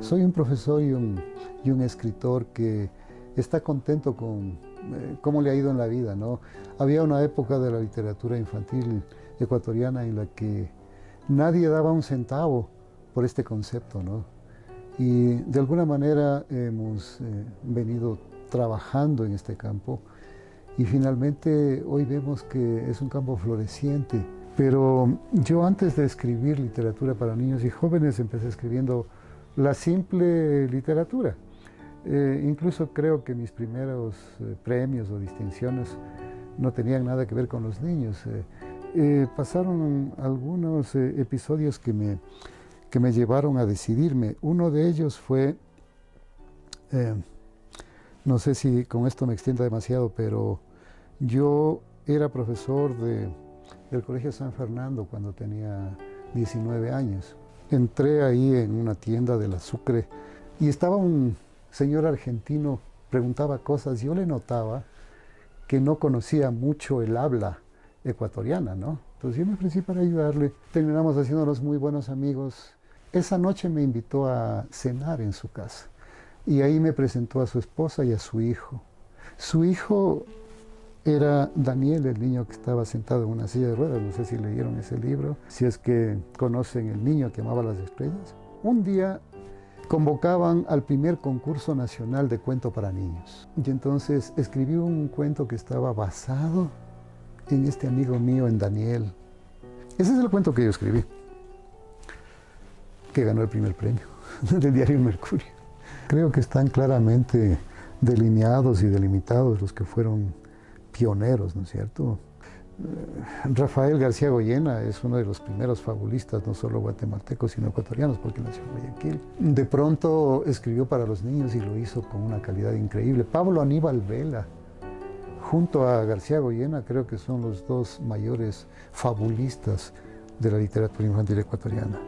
Soy un profesor y un, escritor que está contento con eh, cómo le ha ido en la vida. ¿no? Había una época de la literatura infantil ecuatoriana en la que nadie daba un centavo por este concepto. ¿no? Y de alguna manera hemos eh, venido trabajando en este campo y finalmente hoy vemos que es un campo floreciente. Pero yo antes de escribir literatura para niños y jóvenes empecé escribiendo la simple literatura. Eh, incluso creo que mis primeros eh, premios o distinciones no tenían nada que ver con los niños. pasaron algunos episodios que me, que me llevaron a decidirme. Uno de ellos fue, eh, no sé si con esto me extienda demasiado, pero yo era profesor de, del Colegio San Fernando cuando tenía 19 años. Entré ahí en una tienda del Sucre y estaba un señor argentino, preguntaba cosas, yo le notaba que no conocía mucho el habla ecuatoriana, ¿no? Entonces yo me ofrecí para ayudarle. Terminamos haciéndonos muy buenos amigos esa noche me invitó a cenar en su casa y ahí me presentó a su esposa y a su hijo. Su hijo era Daniel, el niño que estaba sentado en una silla de ruedas, no sé si leyeron ese libro, si es que conocen el niño que amaba las estrellas. Un día convocaban al primer concurso nacional de cuento para niños y entonces escribí un cuento que estaba basado en este amigo mío, en Daniel. Ese es el cuento que yo escribí que ganó el primer premio del diario Mercurio. Creo que están claramente delineados y delimitados los que fueron pioneros, ¿no es cierto? Eh, Rafael García Goyena es uno de los primeros fabulistas, no solo guatemaltecos, sino ecuatorianos, porque nació en Guayaquil. De pronto escribió para los niños y lo hizo con una calidad increíble. Pablo Aníbal Vela, junto a García Goyena, creo que son los dos mayores fabulistas de la literatura infantil ecuatoriana.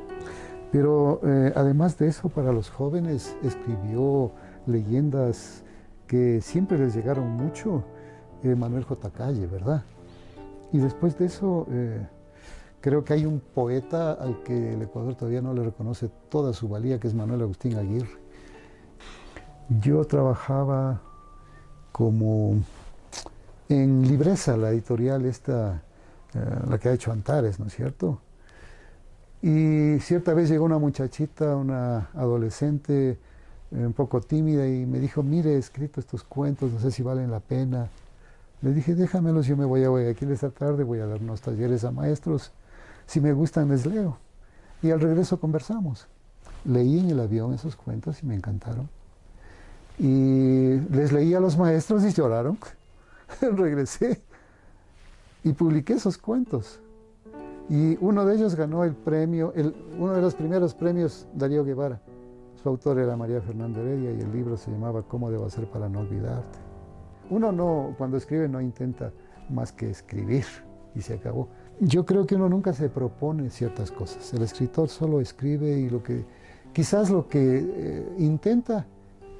Pero eh, además de eso, para los jóvenes escribió leyendas que siempre les llegaron mucho, eh, Manuel J. Calle, ¿verdad? Y después de eso, eh, creo que hay un poeta al que el Ecuador todavía no le reconoce toda su valía, que es Manuel Agustín Aguirre. Yo trabajaba como en Libreza, la editorial esta, la que ha hecho Antares, ¿no es cierto? Y cierta vez llegó una muchachita, una adolescente, eh, un poco tímida, y me dijo, mire, he escrito estos cuentos, no sé si valen la pena. Le dije, déjamelos, yo me voy a Guayaquil esta tarde, voy a dar unos talleres a maestros. Si me gustan, les leo. Y al regreso conversamos. Leí en el avión esos cuentos y me encantaron. Y les leí a los maestros y lloraron. Regresé y publiqué esos cuentos. Y uno de ellos ganó el premio, el, uno de los primeros premios Darío Guevara. Su autor era María Fernanda Heredia y el libro se llamaba ¿Cómo debo hacer para no olvidarte? Uno no, cuando escribe no intenta más que escribir y se acabó. Yo creo que uno nunca se propone ciertas cosas. El escritor solo escribe y lo que, quizás lo que eh, intenta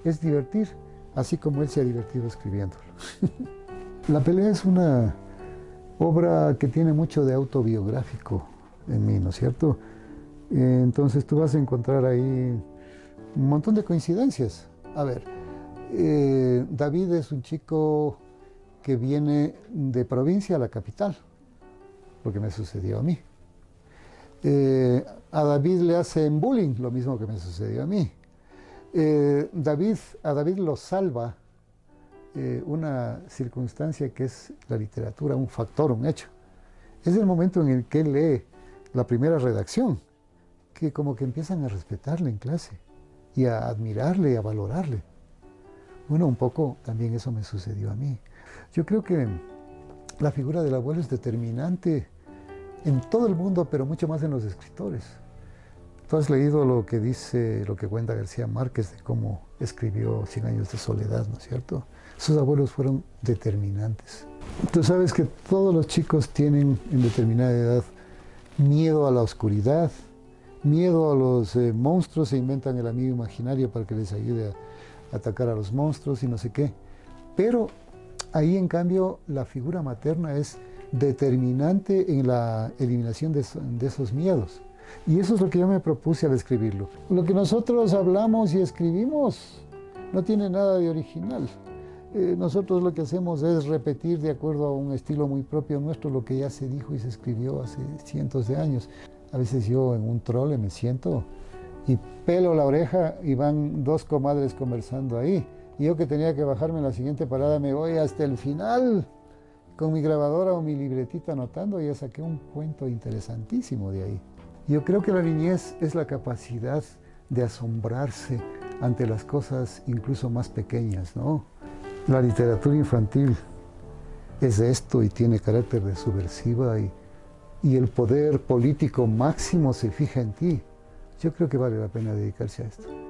es divertir, así como él se ha divertido escribiéndolo. La pelea es una obra que tiene mucho de autobiográfico en mí, ¿no es cierto? Entonces tú vas a encontrar ahí un montón de coincidencias. A ver, eh, David es un chico que viene de provincia a la capital, lo que me sucedió a mí. Eh, a David le hacen bullying, lo mismo que me sucedió a mí. Eh, David, a David lo salva una circunstancia que es la literatura, un factor, un hecho. Es el momento en el que lee la primera redacción, que como que empiezan a respetarle en clase y a admirarle y a valorarle. Bueno, un poco también eso me sucedió a mí. Yo creo que la figura del abuelo es determinante en todo el mundo, pero mucho más en los escritores. Tú has leído lo que dice, lo que cuenta García Márquez de cómo escribió Cien años de soledad, ¿no es cierto? Sus abuelos fueron determinantes. Tú sabes que todos los chicos tienen en determinada edad miedo a la oscuridad, miedo a los eh, monstruos, se inventan el amigo imaginario para que les ayude a atacar a los monstruos y no sé qué. Pero ahí en cambio la figura materna es determinante en la eliminación de, esos miedos. Y eso es lo que yo me propuse al escribirlo. Lo que nosotros hablamos y escribimos no tiene nada de original. Eh, nosotros lo que hacemos es repetir de acuerdo a un estilo muy propio nuestro lo que ya se dijo y se escribió hace cientos de años. A veces yo en un trole me siento y pelo la oreja y van dos comadres conversando ahí. Y yo que tenía que bajarme en la siguiente parada me voy hasta el final con mi grabadora o mi libretita anotando y ya saqué un cuento interesantísimo de ahí. Yo creo que la niñez es la capacidad de asombrarse ante las cosas incluso más pequeñas, ¿no? La literatura infantil es esto y tiene carácter de subversiva y, y el poder político máximo se fija en ti. Yo creo que vale la pena dedicarse a esto.